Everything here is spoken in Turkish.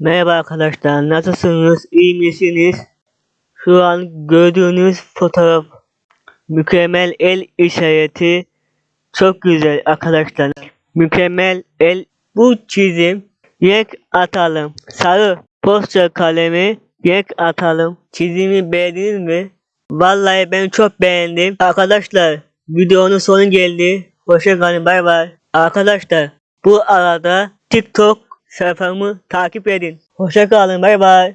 Merhaba arkadaşlar, nasılsınız, iyi misiniz? Şu an gördüğünüz fotoğraf mükemmel el işareti çok güzel arkadaşlar. Mükemmel el bu çizim renk atalım. Sarı poster kalemi renk atalım. Çizimi beğendiniz mi? Vallahi ben çok beğendim. Arkadaşlar videonun sonu geldi. Hoşça kalın bay bay. Arkadaşlar bu arada TikTok sayfamı takip edin. Hoşça kalın bay bay.